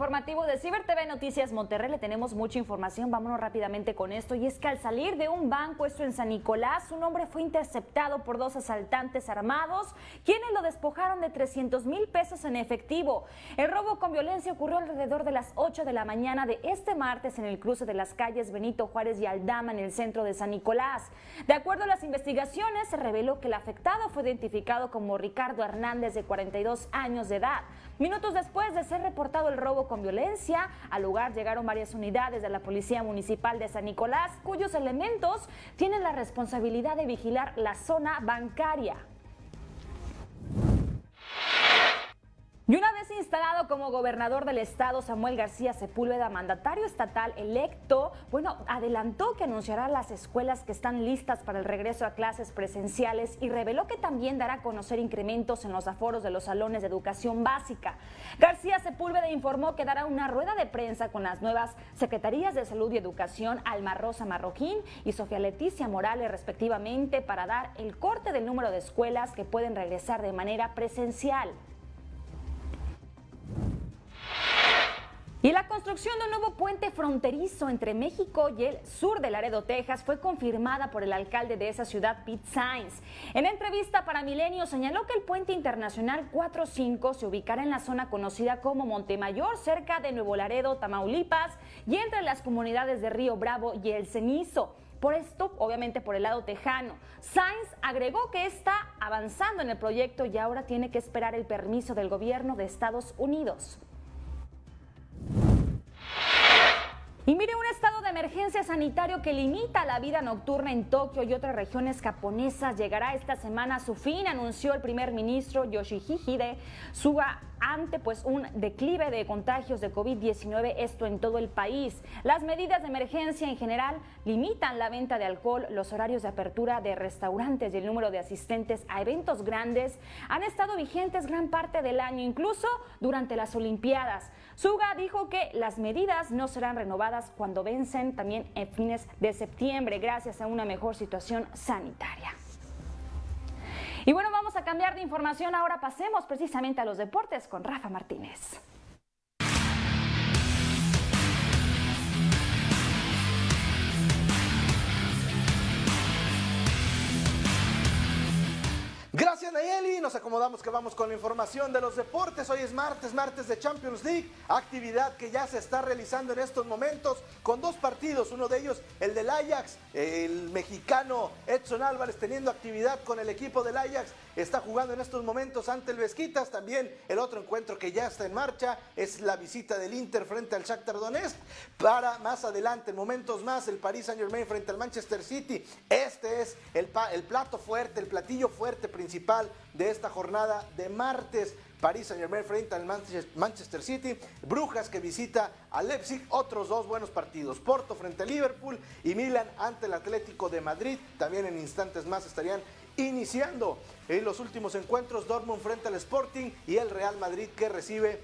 informativo de Ciber TV Noticias Monterrey le tenemos mucha información. Vámonos rápidamente con esto. Y es que al salir de un banco, esto en San Nicolás, un hombre fue interceptado por dos asaltantes armados, quienes lo despojaron de 300 mil pesos en efectivo. El robo con violencia ocurrió alrededor de las 8 de la mañana de este martes en el cruce de las calles Benito Juárez y Aldama en el centro de San Nicolás. De acuerdo a las investigaciones, se reveló que el afectado fue identificado como Ricardo Hernández, de 42 años de edad. Minutos después de ser reportado el robo con violencia, al lugar llegaron varias unidades de la Policía Municipal de San Nicolás, cuyos elementos tienen la responsabilidad de vigilar la zona bancaria. Y una vez instalado como gobernador del estado, Samuel García Sepúlveda, mandatario estatal electo, bueno, adelantó que anunciará las escuelas que están listas para el regreso a clases presenciales y reveló que también dará a conocer incrementos en los aforos de los salones de educación básica. García Sepúlveda informó que dará una rueda de prensa con las nuevas Secretarías de Salud y Educación, Alma Rosa Marroquín y Sofía Leticia Morales, respectivamente, para dar el corte del número de escuelas que pueden regresar de manera presencial. Y la construcción de un nuevo puente fronterizo entre México y el sur de Laredo, Texas, fue confirmada por el alcalde de esa ciudad, Pete Sainz. En entrevista para Milenio señaló que el puente internacional 45 se ubicará en la zona conocida como Montemayor, cerca de Nuevo Laredo, Tamaulipas, y entre las comunidades de Río Bravo y El Cenizo. Por esto, obviamente por el lado tejano. Sainz agregó que está avanzando en el proyecto y ahora tiene que esperar el permiso del gobierno de Estados Unidos. Y mire, un estado de emergencia sanitario que limita la vida nocturna en Tokio y otras regiones japonesas llegará esta semana a su fin, anunció el primer ministro Yoshihide Suga ante pues un declive de contagios de COVID-19, esto en todo el país. Las medidas de emergencia en general limitan la venta de alcohol, los horarios de apertura de restaurantes y el número de asistentes a eventos grandes han estado vigentes gran parte del año, incluso durante las Olimpiadas. Suga dijo que las medidas no serán renovadas cuando vencen también en fines de septiembre gracias a una mejor situación sanitaria. Y bueno, vamos a cambiar de información. Ahora pasemos precisamente a los deportes con Rafa Martínez. Nayeli, nos acomodamos que vamos con la información de los deportes. Hoy es martes, martes de Champions League, actividad que ya se está realizando en estos momentos con dos partidos, uno de ellos el del Ajax, el mexicano Edson Álvarez teniendo actividad con el equipo del Ajax, está jugando en estos momentos ante el Vesquitas, también el otro encuentro que ya está en marcha es la visita del Inter frente al Shakhtar Donetsk, para más adelante, en momentos más, el Paris Saint Germain frente al Manchester City, este es el plato fuerte, el platillo fuerte principal de esta jornada de martes. París Saint Germain frente al Manchester City, Brujas que visita a Leipzig, otros dos buenos partidos, Porto frente a Liverpool y Milan ante el Atlético de Madrid, también en instantes más estarían iniciando en los últimos encuentros Dortmund frente al Sporting y el Real Madrid que recibe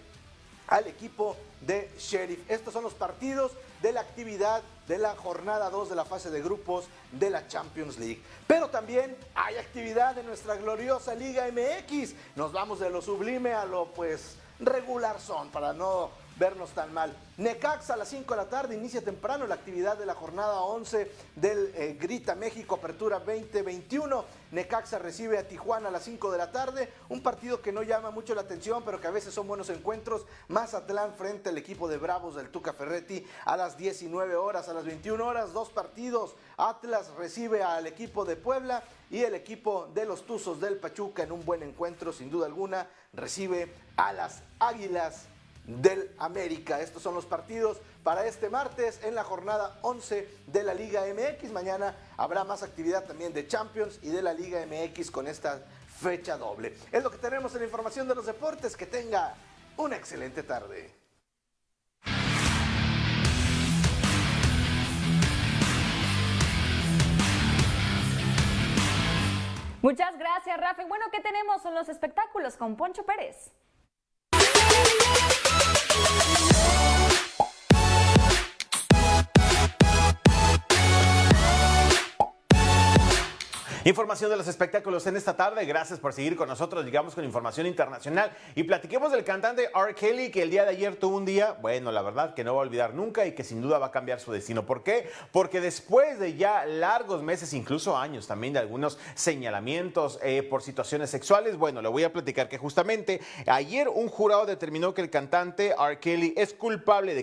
al equipo de Sheriff. Estos son los partidos de la actividad de la jornada 2 de la fase de grupos de la Champions League. Pero también hay actividad en nuestra gloriosa Liga MX. Nos vamos de lo sublime a lo pues regular son para no vernos tan mal. Necaxa a las 5 de la tarde inicia temprano la actividad de la jornada 11 del eh, Grita México Apertura 2021. Necaxa recibe a Tijuana a las 5 de la tarde, un partido que no llama mucho la atención, pero que a veces son buenos encuentros. Mazatlán frente al equipo de Bravos del Tuca Ferretti a las 19 horas, a las 21 horas, dos partidos. Atlas recibe al equipo de Puebla y el equipo de los Tuzos del Pachuca en un buen encuentro, sin duda alguna, recibe a las Águilas del América. Estos son los partidos para este martes en la jornada 11 de la Liga MX. Mañana habrá más actividad también de Champions y de la Liga MX con esta fecha doble. Es lo que tenemos en la información de los deportes. Que tenga una excelente tarde. Muchas gracias, Rafa. bueno, ¿qué tenemos en los espectáculos con Poncho Pérez? Thank you. Información de los espectáculos en esta tarde. Gracias por seguir con nosotros. Llegamos con información internacional y platiquemos del cantante R. Kelly que el día de ayer tuvo un día, bueno, la verdad que no va a olvidar nunca y que sin duda va a cambiar su destino. ¿Por qué? Porque después de ya largos meses, incluso años también de algunos señalamientos eh, por situaciones sexuales, bueno, le voy a platicar que justamente ayer un jurado determinó que el cantante R. Kelly es culpable de,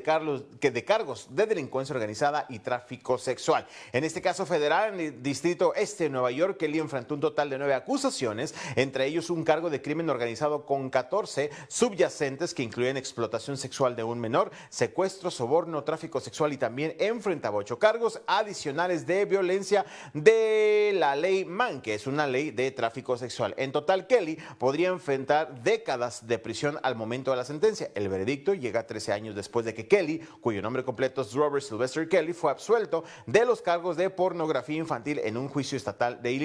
de cargos de delincuencia organizada y tráfico sexual. En este caso federal, en el distrito este de Nueva York, Kelly enfrentó un total de nueve acusaciones, entre ellos un cargo de crimen organizado con 14 subyacentes que incluyen explotación sexual de un menor, secuestro, soborno, tráfico sexual y también enfrentaba ocho cargos adicionales de violencia de la ley MAN, que es una ley de tráfico sexual. En total, Kelly podría enfrentar décadas de prisión al momento de la sentencia. El veredicto llega 13 años después de que Kelly, cuyo nombre completo es Robert Sylvester Kelly, fue absuelto de los cargos de pornografía infantil en un juicio estatal de Illinois.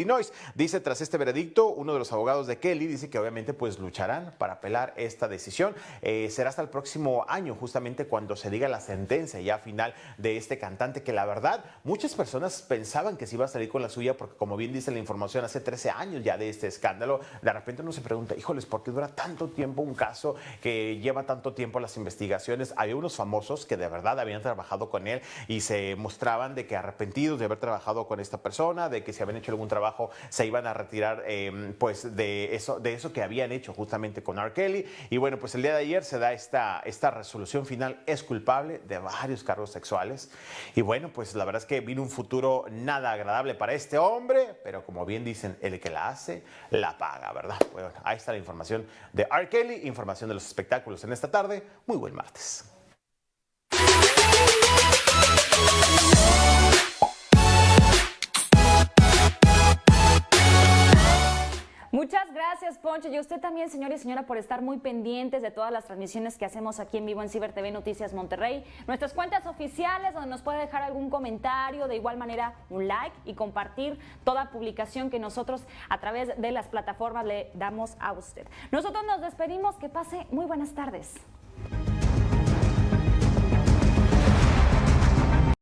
Dice, tras este veredicto, uno de los abogados de Kelly dice que obviamente pues lucharán para apelar esta decisión. Eh, será hasta el próximo año, justamente cuando se diga la sentencia ya final de este cantante, que la verdad, muchas personas pensaban que se iba a salir con la suya, porque como bien dice la información, hace 13 años ya de este escándalo, de repente uno se pregunta, híjoles, ¿por qué dura tanto tiempo un caso que lleva tanto tiempo las investigaciones? Había unos famosos que de verdad habían trabajado con él y se mostraban de que arrepentidos de haber trabajado con esta persona, de que se habían hecho algún trabajo trabajo se iban a retirar em, pues de eso, de eso que habían hecho justamente con R. Kelly. Y bueno, pues el día de ayer se da esta, esta resolución final, es culpable de varios cargos sexuales. Y bueno, pues la verdad es que vino un futuro nada agradable para este hombre, pero como bien dicen, el que la hace, la paga, ¿verdad? Bueno, ahí está la información de R. Kelly, información de los espectáculos en esta tarde. Muy buen martes. Gracias, Poncho. Y usted también, señor y señora, por estar muy pendientes de todas las transmisiones que hacemos aquí en vivo en Ciber TV Noticias Monterrey. Nuestras cuentas oficiales, donde nos puede dejar algún comentario, de igual manera un like y compartir toda publicación que nosotros a través de las plataformas le damos a usted. Nosotros nos despedimos. Que pase muy buenas tardes.